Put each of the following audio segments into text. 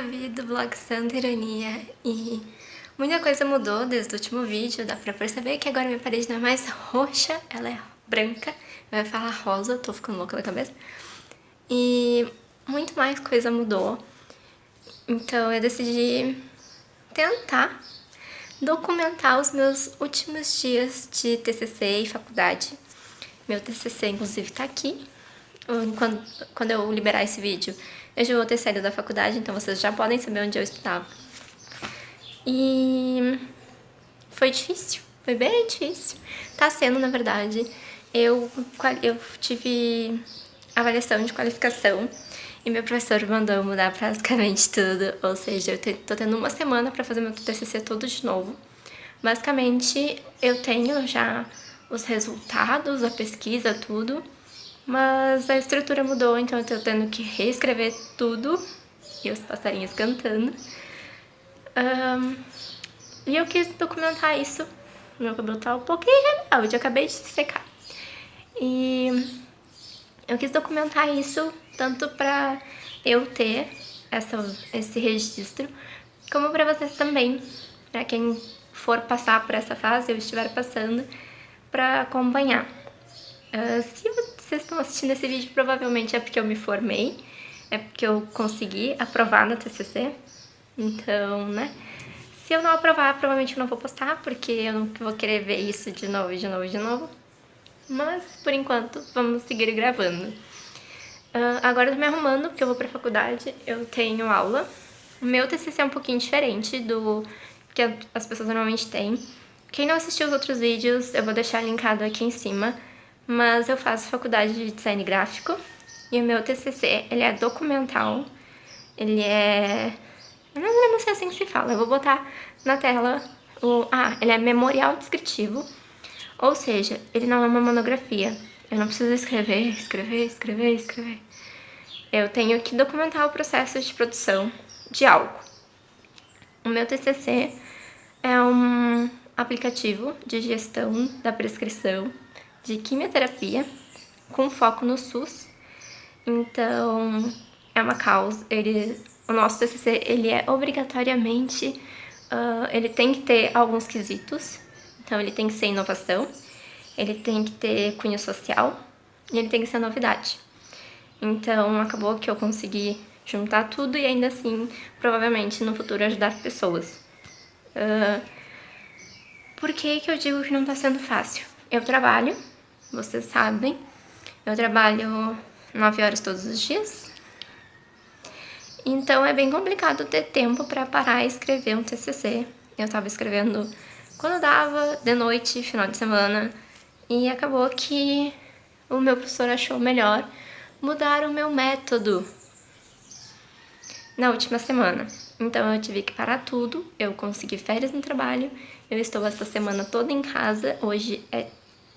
sou a Vi do blog Santa Ironia e muita coisa mudou desde o último vídeo, dá pra perceber que agora minha parede não é mais roxa, ela é branca, eu falar rosa, tô ficando louca da cabeça. E muito mais coisa mudou, então eu decidi tentar documentar os meus últimos dias de TCC e faculdade. Meu TCC inclusive tá aqui, quando, quando eu liberar esse vídeo eu já vou ter saído da faculdade, então vocês já podem saber onde eu estava. E foi difícil, foi bem difícil. Tá sendo, na verdade. Eu, eu tive avaliação de qualificação e meu professor mandou mudar praticamente tudo, ou seja, eu tô tendo uma semana para fazer meu TCC todo de novo. Basicamente, eu tenho já os resultados, a pesquisa, tudo, mas a estrutura mudou, então eu tô tendo que reescrever tudo. E os passarinhos cantando. Um, e eu quis documentar isso. Meu cabelo tá um pouquinho rebelde, eu acabei de secar. E eu quis documentar isso tanto pra eu ter essa, esse registro, como pra vocês também, pra quem for passar por essa fase, eu estiver passando, pra acompanhar. Uh, se vocês estão assistindo esse vídeo, provavelmente é porque eu me formei, é porque eu consegui aprovar no TCC, então, né? Se eu não aprovar, provavelmente eu não vou postar, porque eu não vou querer ver isso de novo, de novo, de novo. Mas, por enquanto, vamos seguir gravando. Uh, agora eu tô me arrumando, porque eu vou pra faculdade, eu tenho aula. O meu TCC é um pouquinho diferente do que as pessoas normalmente têm. Quem não assistiu os outros vídeos, eu vou deixar linkado aqui em cima mas eu faço faculdade de design gráfico e o meu TCC, ele é documental, ele é... Eu não é assim que se fala, eu vou botar na tela o... Ah, ele é memorial descritivo, ou seja, ele não é uma monografia. Eu não preciso escrever, escrever, escrever, escrever. Eu tenho que documentar o processo de produção de algo. O meu TCC é um aplicativo de gestão da prescrição de quimioterapia com foco no SUS. Então, é uma causa, ele, o nosso TCC, ele é obrigatoriamente, uh, ele tem que ter alguns quesitos. Então, ele tem que ser inovação, ele tem que ter cunho social e ele tem que ser novidade. Então, acabou que eu consegui juntar tudo e ainda assim, provavelmente, no futuro ajudar pessoas. Uh, por que que eu digo que não tá sendo fácil? Eu trabalho vocês sabem. Eu trabalho 9 horas todos os dias. Então é bem complicado ter tempo para parar e escrever um TCC. Eu estava escrevendo quando dava, de noite, final de semana. E acabou que o meu professor achou melhor mudar o meu método na última semana. Então eu tive que parar tudo, eu consegui férias no trabalho, eu estou essa semana toda em casa, hoje é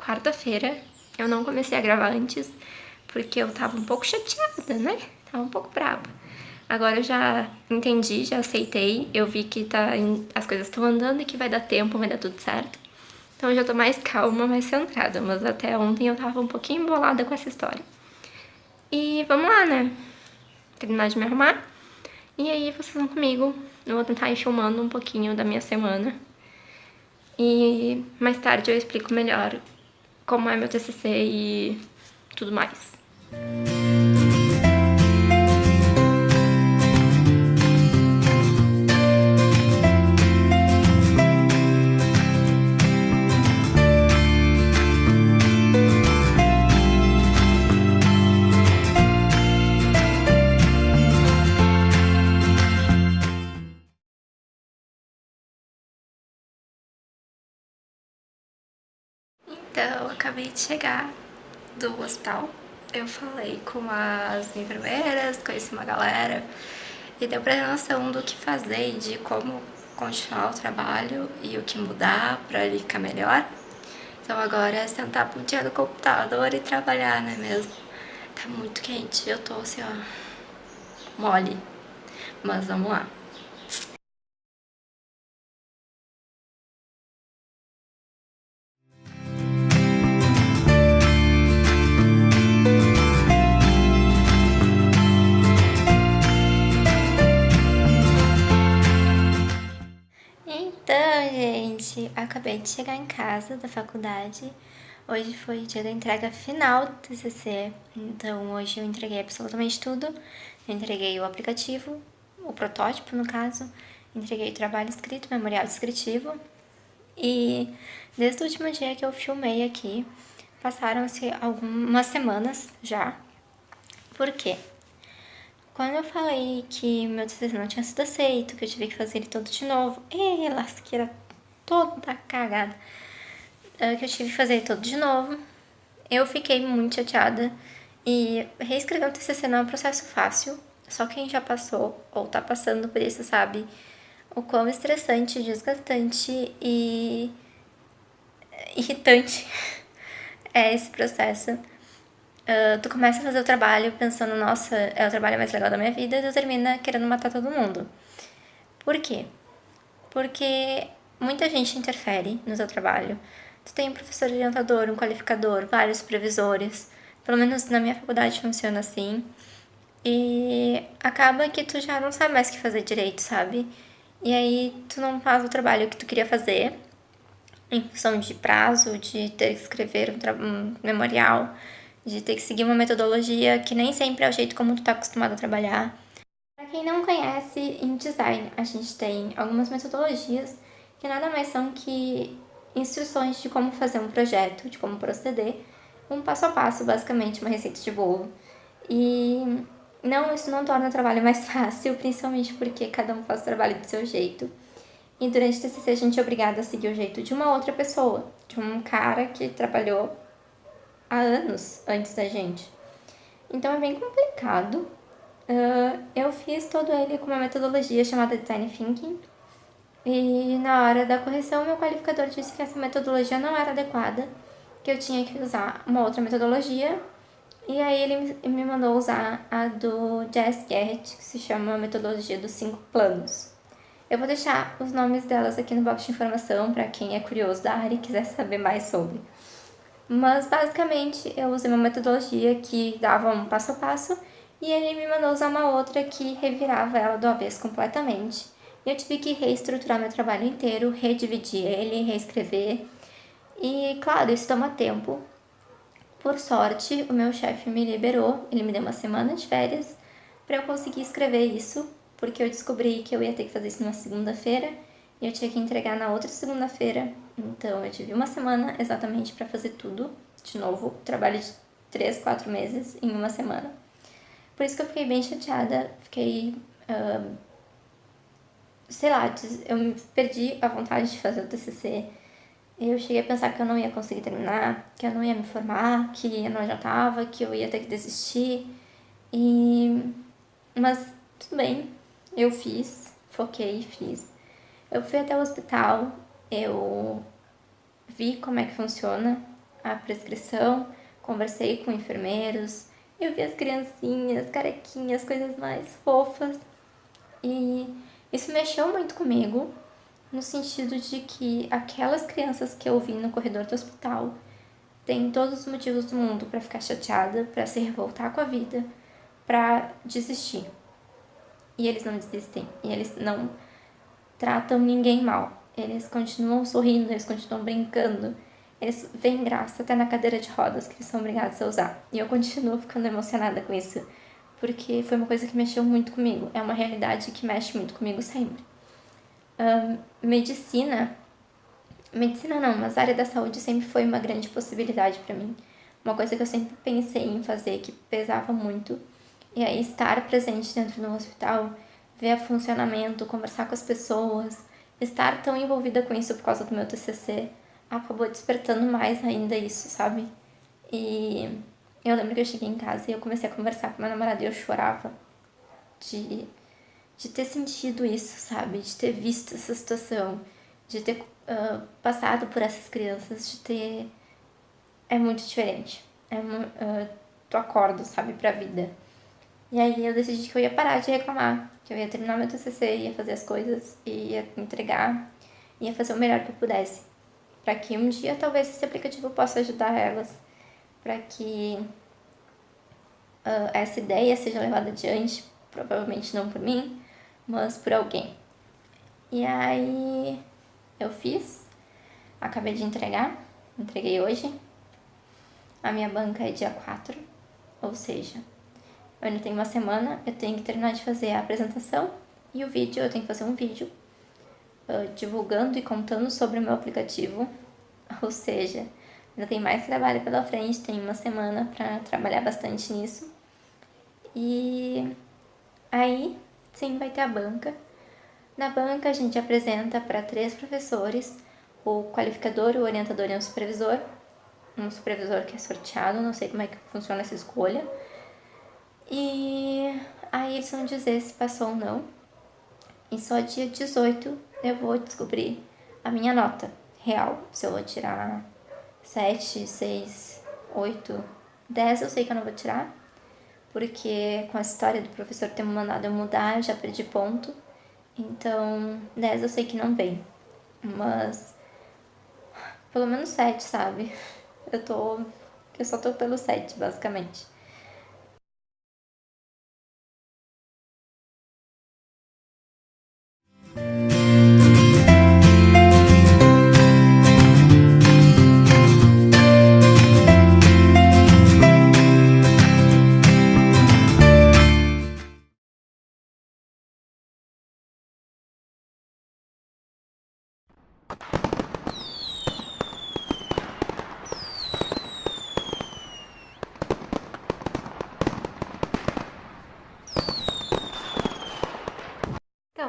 quarta-feira. Eu não comecei a gravar antes, porque eu tava um pouco chateada, né? Tava um pouco brava. Agora eu já entendi, já aceitei, eu vi que tá, as coisas estão andando e que vai dar tempo, vai dar tudo certo. Então eu já tô mais calma, mais centrada, mas até ontem eu tava um pouquinho embolada com essa história. E vamos lá, né? Terminar de me arrumar. E aí vocês vão comigo, eu vou tentar ir filmando um pouquinho da minha semana. E mais tarde eu explico melhor como é meu TCC e tudo mais. Então, acabei de chegar do hospital. Eu falei com as enfermeiras, conheci uma galera e deu pra ter noção do que fazer e de como continuar o trabalho e o que mudar pra ele ficar melhor. Então agora é sentar por dia no computador e trabalhar, né mesmo? Tá muito quente, eu tô assim, ó, mole. Mas vamos lá. Acabei de chegar em casa da faculdade. Hoje foi o dia da entrega final do TCC, então hoje eu entreguei absolutamente tudo. Eu entreguei o aplicativo, o protótipo no caso, entreguei o trabalho escrito, memorial descritivo. E desde o último dia que eu filmei aqui, passaram-se algumas semanas já. Por quê? Quando eu falei que meu TCC não tinha sido aceito, que eu tive que fazer ele todo de novo, e lasqueira toda cagada, ah, que eu tive que fazer todo de novo, eu fiquei muito chateada. E reescrever um TCC não é um processo fácil, só quem já passou ou tá passando por isso sabe o quão estressante, desgastante e irritante é esse processo. Uh, tu começa a fazer o trabalho pensando, nossa, é o trabalho mais legal da minha vida, e tu termina querendo matar todo mundo. Por quê? Porque muita gente interfere no teu trabalho. Tu tem um professor orientador, um qualificador, vários supervisores. Pelo menos na minha faculdade funciona assim. E acaba que tu já não sabe mais o que fazer direito, sabe? E aí tu não faz o trabalho que tu queria fazer em função de prazo, de ter que escrever um, um memorial, de ter que seguir uma metodologia que nem sempre é o jeito como tu tá acostumado a trabalhar. Para quem não conhece, em design a gente tem algumas metodologias que nada mais são que instruções de como fazer um projeto, de como proceder, um passo a passo, basicamente, uma receita de bolo. E não, isso não torna o trabalho mais fácil, principalmente porque cada um faz o trabalho do seu jeito. E durante o TCC a gente é obrigada a seguir o jeito de uma outra pessoa, de um cara que trabalhou há anos antes da gente. Então é bem complicado. Uh, eu fiz todo ele com uma metodologia chamada Design Thinking. E na hora da correção, meu qualificador disse que essa metodologia não era adequada, que eu tinha que usar uma outra metodologia. E aí ele me mandou usar a do Jess Garrett, que se chama Metodologia dos Cinco Planos. Eu vou deixar os nomes delas aqui no box de informação para quem é curioso da área e quiser saber mais sobre. Mas basicamente eu usei uma metodologia que dava um passo a passo e ele me mandou usar uma outra que revirava ela do avesso completamente. Eu tive que reestruturar meu trabalho inteiro, redividir ele, reescrever. E claro, isso toma tempo. Por sorte, o meu chefe me liberou, ele me deu uma semana de férias para eu conseguir escrever isso porque eu descobri que eu ia ter que fazer isso numa segunda-feira e eu tinha que entregar na outra segunda-feira. Então eu tive uma semana exatamente para fazer tudo. De novo, trabalho de 3, 4 meses em uma semana. Por isso que eu fiquei bem chateada, fiquei. Uh, sei lá, eu perdi a vontade de fazer o TCC. Eu cheguei a pensar que eu não ia conseguir terminar, que eu não ia me formar, que eu não adiantava, que eu ia ter que desistir. E... Mas tudo bem, eu fiz, foquei, fiz. Eu fui até o hospital, eu vi como é que funciona a prescrição, conversei com enfermeiros, eu vi as criancinhas, carequinhas, coisas mais fofas. E isso mexeu muito comigo, no sentido de que aquelas crianças que eu vi no corredor do hospital têm todos os motivos do mundo para ficar chateada, para se revoltar com a vida, para desistir e eles não desistem. E eles não tratam ninguém mal. Eles continuam sorrindo, eles continuam brincando. Eles veem graça até na cadeira de rodas que eles são obrigados a usar. E eu continuo ficando emocionada com isso, porque foi uma coisa que mexeu muito comigo. É uma realidade que mexe muito comigo sempre. Um, medicina. Medicina não, mas a área da saúde sempre foi uma grande possibilidade para mim. Uma coisa que eu sempre pensei em fazer, que pesava muito e aí estar presente dentro do hospital, ver o funcionamento, conversar com as pessoas, estar tão envolvida com isso por causa do meu TCC, acabou despertando mais ainda isso, sabe? E eu lembro que eu cheguei em casa e eu comecei a conversar com meu namorado e eu chorava de, de ter sentido isso, sabe? De ter visto essa situação, de ter uh, passado por essas crianças, de ter... É muito diferente. É, uh, tu acorda, sabe, pra vida. E aí eu decidi que eu ia parar de reclamar, que eu ia terminar meu TCC, ia fazer as coisas, ia entregar, ia fazer o melhor que eu pudesse. Para que um dia talvez esse aplicativo possa ajudar elas, para que uh, essa ideia seja levada adiante, provavelmente não por mim, mas por alguém. E aí eu fiz, acabei de entregar, entreguei hoje. A minha banca é dia 4, ou seja, eu ainda tenho uma semana, eu tenho que terminar de fazer a apresentação e o vídeo, eu tenho que fazer um vídeo uh, divulgando e contando sobre o meu aplicativo, ou seja, ainda tem mais trabalho pela frente, tem uma semana para trabalhar bastante nisso. E aí, sim, vai ter a banca. Na banca a gente apresenta para três professores, o qualificador, o orientador e o supervisor. Um supervisor que é sorteado, não sei como é que funciona essa escolha. E aí eles vão dizer se passou ou não. E só dia 18 eu vou descobrir a minha nota real. Se eu vou tirar 7, 6, 8, 10, eu sei que eu não vou tirar. Porque com a história do professor ter me mandado eu mudar, eu já perdi ponto. Então, 10 eu sei que não vem. Mas pelo menos 7, sabe? Eu tô. Eu só tô pelo 7, basicamente.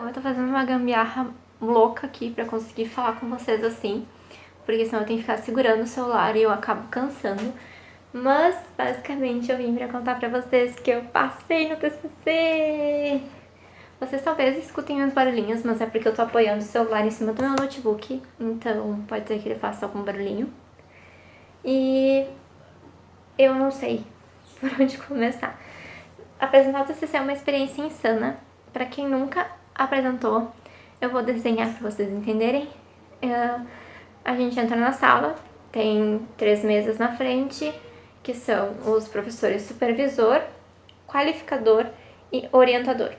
Então, eu tô fazendo uma gambiarra louca aqui pra conseguir falar com vocês assim, porque senão eu tenho que ficar segurando o celular e eu acabo cansando. Mas, basicamente, eu vim pra contar pra vocês que eu passei no TCC! Vocês talvez escutem uns barulhinhos, mas é porque eu tô apoiando o celular em cima do meu notebook, então pode ser que ele faça algum barulhinho. E eu não sei por onde começar. Apresentar o TCC é uma experiência insana. Pra quem nunca apresentou. Eu vou desenhar para vocês entenderem. Uh, a gente entra na sala, tem três mesas na frente, que são os professores supervisor, qualificador e orientador.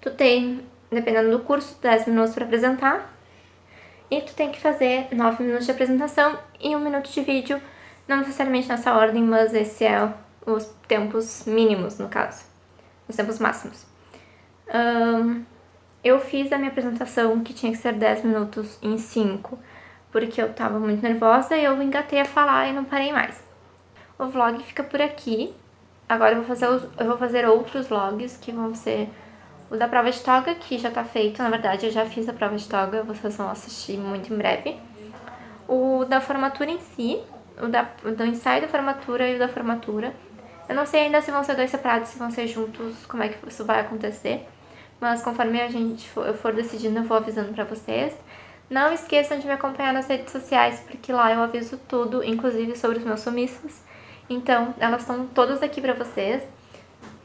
Tu tem, dependendo do curso, 10 minutos para apresentar e tu tem que fazer 9 minutos de apresentação e 1 minuto de vídeo, não necessariamente nessa ordem, mas esse é os tempos mínimos, no caso, os tempos máximos. Um, eu fiz a minha apresentação, que tinha que ser 10 minutos, em 5, porque eu tava muito nervosa e eu engatei a falar e não parei mais. O vlog fica por aqui. Agora eu vou fazer, os, eu vou fazer outros vlogs, que vão ser o da prova de toga, que já tá feito, na verdade eu já fiz a prova de toga, vocês vão assistir muito em breve. O da formatura em si, o da, do ensaio da formatura e o da formatura. Eu não sei ainda se vão ser dois separados, se vão ser juntos, como é que isso vai acontecer mas conforme a gente for, eu for decidindo eu vou avisando pra vocês. Não esqueçam de me acompanhar nas redes sociais, porque lá eu aviso tudo, inclusive sobre os meus sumiços. Então, elas estão todas aqui pra vocês.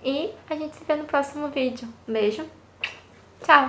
E a gente se vê no próximo vídeo. Beijo. Tchau!